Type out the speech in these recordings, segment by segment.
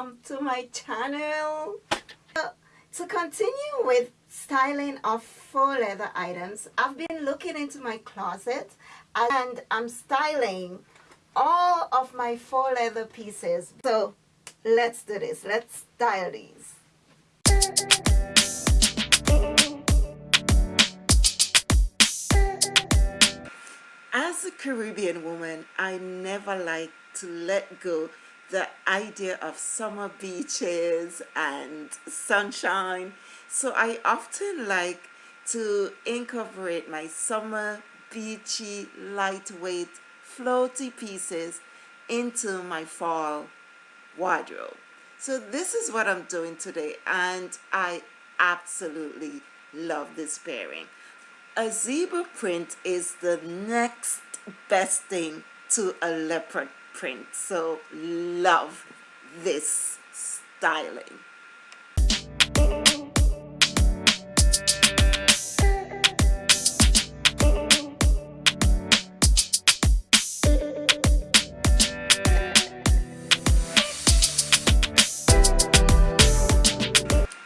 welcome to my channel. To continue with styling of faux leather items I've been looking into my closet and I'm styling all of my faux leather pieces. So let's do this. Let's style these. As a Caribbean woman I never like to let go the idea of summer beaches and sunshine. So I often like to incorporate my summer beachy lightweight floaty pieces into my fall wardrobe. So this is what I'm doing today and I absolutely love this pairing. A zebra print is the next best thing to a leopard print. So love this styling.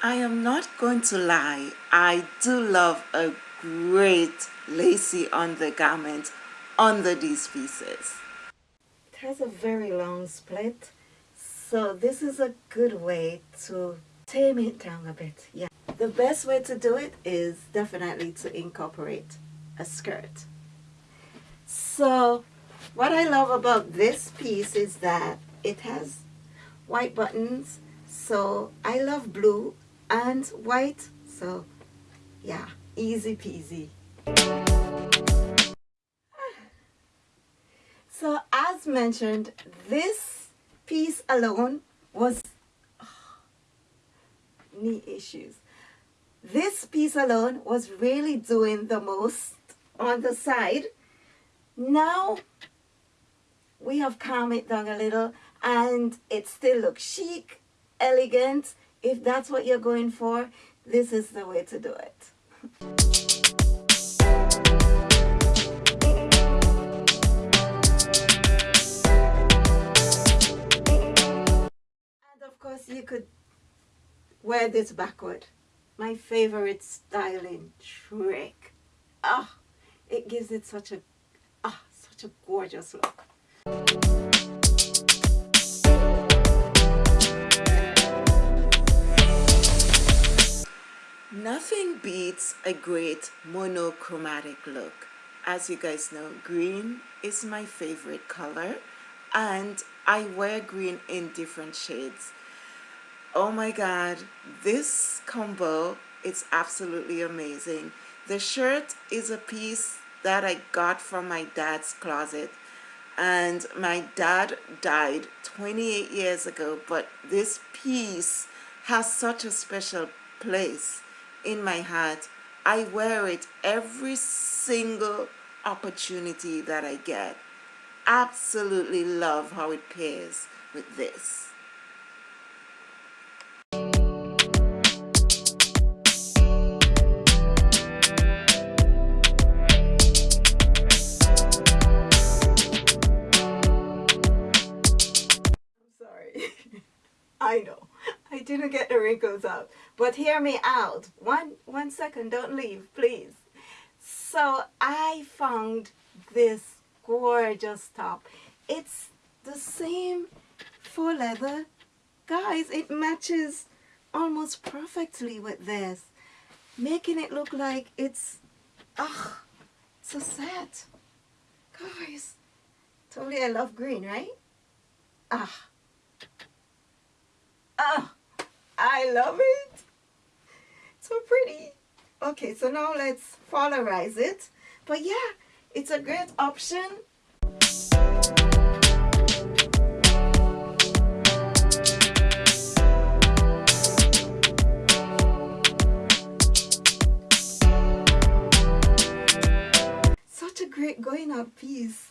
I am not going to lie I do love a great lacy undergarment under these pieces has a very long split so this is a good way to tame it down a bit yeah. The best way to do it is definitely to incorporate a skirt. So what I love about this piece is that it has white buttons so I love blue and white so yeah easy peasy mentioned this piece alone was oh, knee issues. This piece alone was really doing the most on the side. Now we have calmed it down a little and it still looks chic elegant. If that's what you're going for this is the way to do it could wear this backward. My favorite styling trick ah oh, it gives it such a ah oh, such a gorgeous look. Nothing beats a great monochromatic look. As you guys know, green is my favorite color and I wear green in different shades oh my god this combo is absolutely amazing. The shirt is a piece that I got from my dad's closet and my dad died 28 years ago but this piece has such a special place in my heart. I wear it every single opportunity that I get. Absolutely love how it pairs with this I know. I didn't get the wrinkles out. But hear me out. One, one second. Don't leave, please. So I found this gorgeous top. It's the same faux leather. Guys, it matches almost perfectly with this. Making it look like it's, ah, a set. Guys, totally I love green, right? Ah. I love it. So pretty. Okay, so now let's polarize it. But yeah, it's a great option. Such a great going out piece.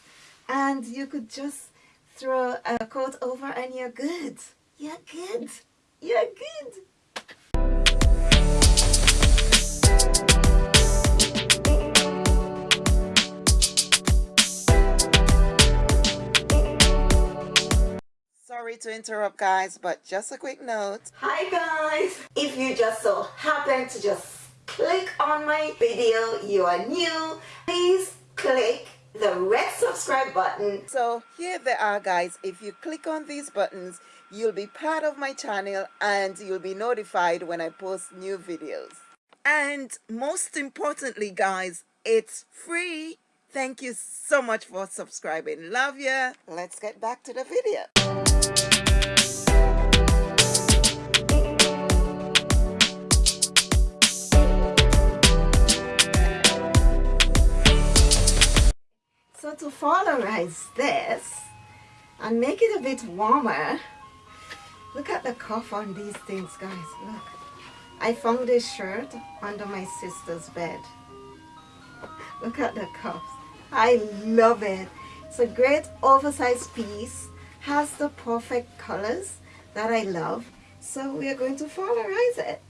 And you could just throw a coat over and you're good. You're good. You're good. Sorry to interrupt guys, but just a quick note. Hi guys! If you just so happen to just click on my video, you are new, please click the red subscribe button. So here they are guys. If you click on these buttons, you'll be part of my channel and you'll be notified when I post new videos. And most importantly guys, it's free. Thank you so much for subscribing. Love ya. Let's get back to the video. So to polarize this and make it a bit warmer, look at the cuff on these things guys, look. I found this shirt under my sister's bed. Look at the cuffs. I love it. It's a great oversized piece, has the perfect colors that I love. So we are going to polarize it.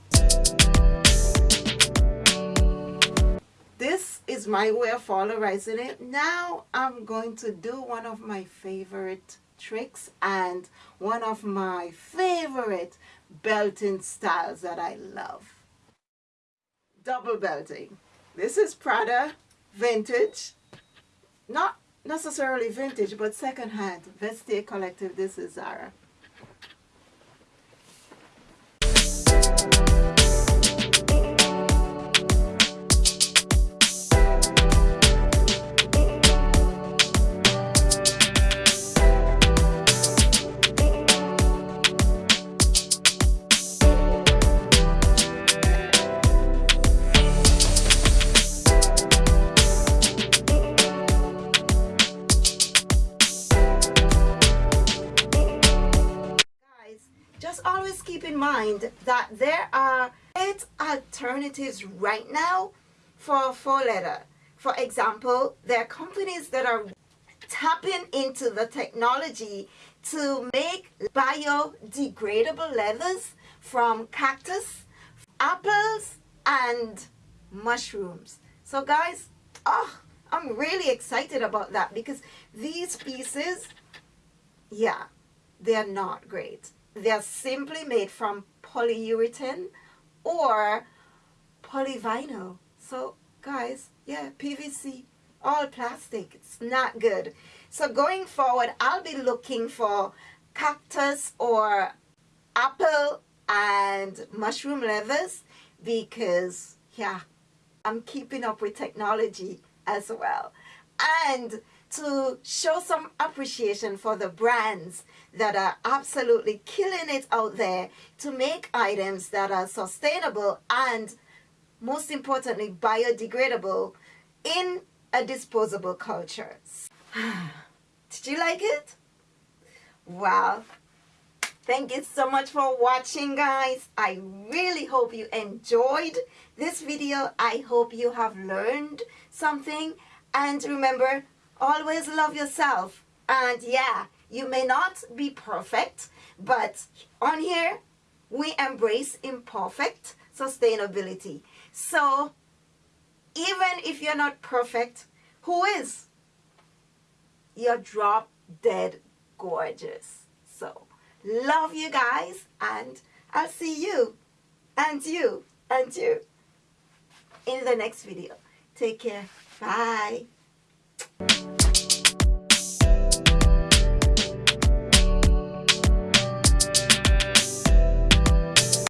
this is my way of polarizing it now I'm going to do one of my favorite tricks and one of my favorite belting styles that I love. Double belting. This is Prada vintage. Not necessarily vintage but secondhand. Vestiaire collective this is Zara always keep in mind that there are eight alternatives right now for faux leather. For example, there are companies that are tapping into the technology to make biodegradable leathers from cactus, apples, and mushrooms. So guys, oh, I'm really excited about that because these pieces, yeah, they're not great. They're simply made from polyurethane or polyvinyl. So guys, yeah, PVC, all plastic. It's not good. So going forward, I'll be looking for cactus or apple and mushroom leathers because, yeah, I'm keeping up with technology as well. And to show some appreciation for the brands that are absolutely killing it out there to make items that are sustainable and most importantly biodegradable in a disposable culture. Did you like it? Well, thank you so much for watching guys. I really hope you enjoyed this video. I hope you have learned something and remember always love yourself. And yeah you may not be perfect but on here we embrace imperfect sustainability. So even if you're not perfect who is? You're drop dead gorgeous. So love you guys and I'll see you and you and you in the next video. Take care. Bye Thank you.